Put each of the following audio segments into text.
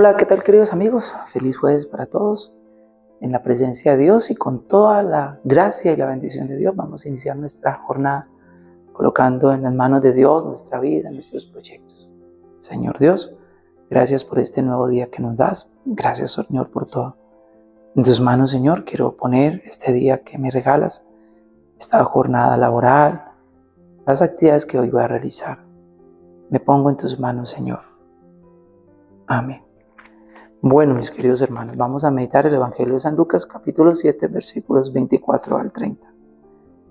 Hola, ¿qué tal queridos amigos? Feliz jueves para todos. En la presencia de Dios y con toda la gracia y la bendición de Dios vamos a iniciar nuestra jornada colocando en las manos de Dios nuestra vida, nuestros proyectos. Señor Dios, gracias por este nuevo día que nos das. Gracias Señor por todo. En tus manos Señor quiero poner este día que me regalas, esta jornada laboral, las actividades que hoy voy a realizar. Me pongo en tus manos Señor. Amén. Bueno, mis queridos hermanos, vamos a meditar el Evangelio de San Lucas capítulo 7 versículos 24 al 30.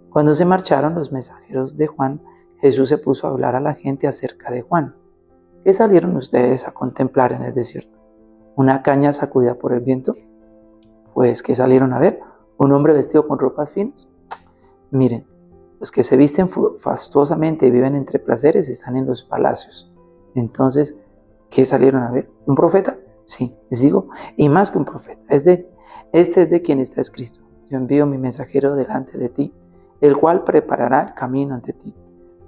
Cuando se marcharon los mensajeros de Juan, Jesús se puso a hablar a la gente acerca de Juan. ¿Qué salieron ustedes a contemplar en el desierto? ¿Una caña sacudida por el viento? Pues, ¿qué salieron a ver? ¿Un hombre vestido con ropas finas? Miren, los que se visten fastuosamente y viven entre placeres están en los palacios. Entonces, ¿qué salieron a ver? ¿Un profeta? Sí, les digo, y más que un profeta. Es de, este es de quien está escrito. Yo envío mi mensajero delante de ti, el cual preparará el camino ante ti.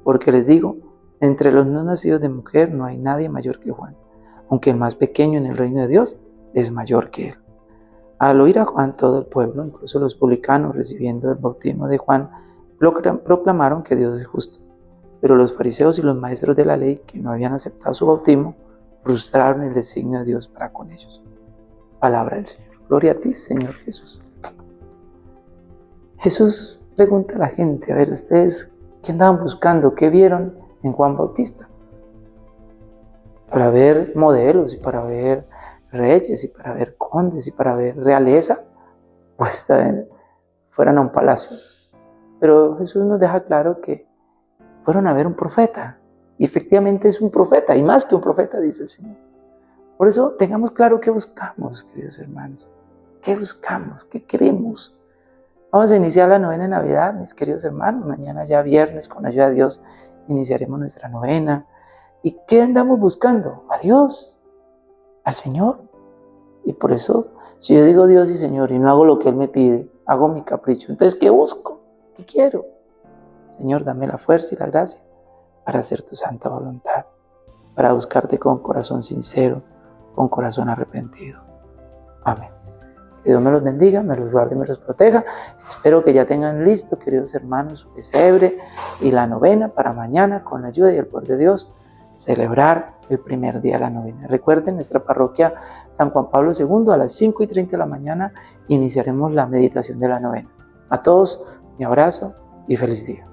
Porque les digo, entre los no nacidos de mujer no hay nadie mayor que Juan, aunque el más pequeño en el reino de Dios es mayor que él. Al oír a Juan todo el pueblo, incluso los publicanos recibiendo el bautismo de Juan, proclamaron que Dios es justo. Pero los fariseos y los maestros de la ley, que no habían aceptado su bautismo, frustraron el designio de Dios para con ellos. Palabra del Señor. Gloria a ti, Señor Jesús. Jesús pregunta a la gente, a ver, ustedes, ¿qué andaban buscando? ¿Qué vieron en Juan Bautista? Para ver modelos y para ver reyes y para ver condes y para ver realeza, pues fueran a un palacio. Pero Jesús nos deja claro que fueron a ver un profeta, y efectivamente es un profeta, y más que un profeta, dice el Señor. Por eso tengamos claro qué buscamos, queridos hermanos. ¿Qué buscamos? ¿Qué queremos? Vamos a iniciar la novena de Navidad, mis queridos hermanos. Mañana ya viernes, con ayuda de Dios, iniciaremos nuestra novena. ¿Y qué andamos buscando? A Dios, al Señor. Y por eso, si yo digo Dios y Señor y no hago lo que Él me pide, hago mi capricho. Entonces, ¿qué busco? ¿Qué quiero? Señor, dame la fuerza y la gracia para hacer tu santa voluntad, para buscarte con corazón sincero, con corazón arrepentido. Amén. Que Dios me los bendiga, me los guarde y me los proteja. Espero que ya tengan listo, queridos hermanos, su pesebre y la novena para mañana, con la ayuda y el poder de Dios, celebrar el primer día de la novena. Recuerden, nuestra parroquia San Juan Pablo II, a las 5 y 30 de la mañana, iniciaremos la meditación de la novena. A todos, mi abrazo y feliz día.